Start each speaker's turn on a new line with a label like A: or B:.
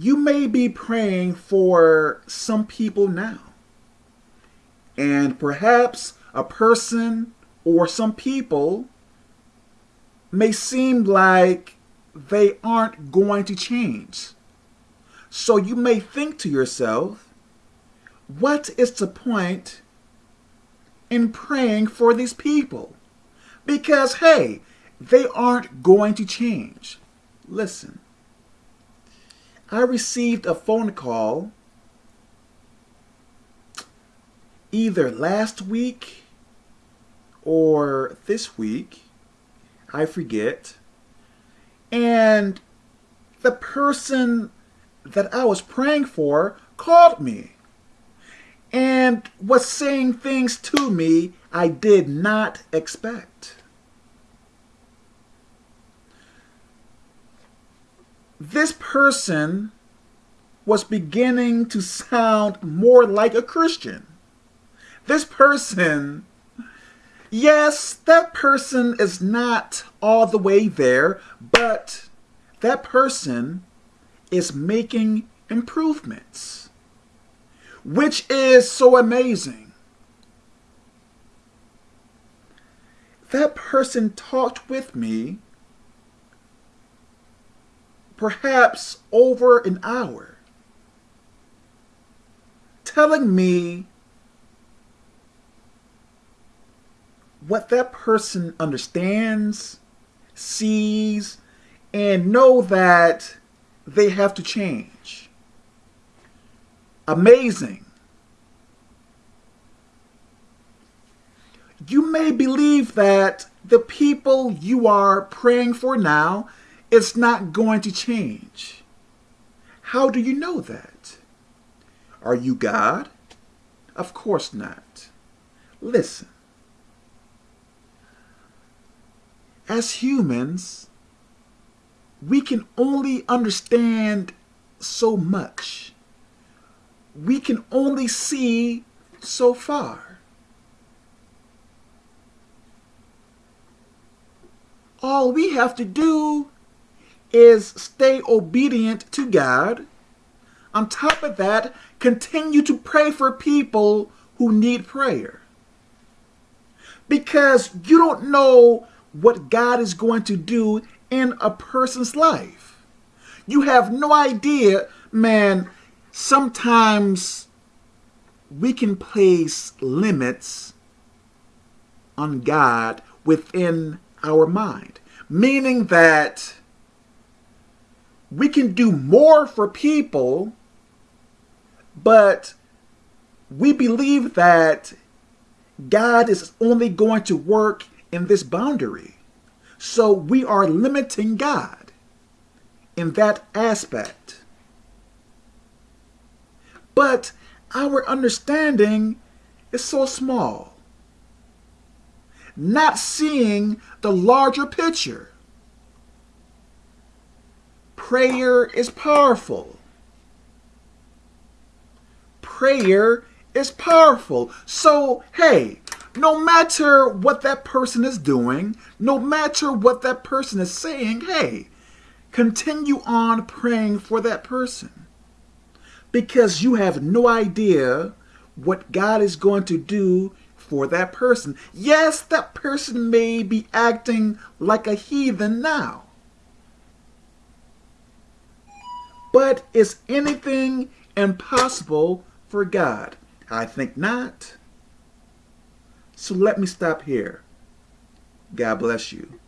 A: You may be praying for some people now. And perhaps a person or some people may seem like they aren't going to change. So you may think to yourself, what is the point in praying for these people? Because, hey, they aren't going to change. Listen, I received a phone call either last week or this week, I forget, and the person that I was praying for called me and was saying things to me I did not expect. This person was beginning to sound more like a Christian. This person, yes, that person is not all the way there, but that person is making improvements, which is so amazing. That person talked with me perhaps over an hour, telling me what that person understands, sees, and know that they have to change. Amazing. You may believe that the people you are praying for now is not going to change. How do you know that? Are you God? Of course not. Listen. As humans, we can only understand so much. We can only see so far. All we have to do is stay obedient to God. On top of that, continue to pray for people who need prayer. Because you don't know what God is going to do in a person's life. You have no idea, man. Sometimes we can place limits on God within our mind, meaning that we can do more for people, but we believe that God is only going to work in this boundary. So we are limiting God in that aspect. But our understanding is so small. Not seeing the larger picture. Prayer is powerful. Prayer is powerful. So, hey, no matter what that person is doing, no matter what that person is saying, hey, continue on praying for that person. Because you have no idea what God is going to do for that person. Yes, that person may be acting like a heathen now. But is anything impossible for God? I think not. So let me stop here. God bless you.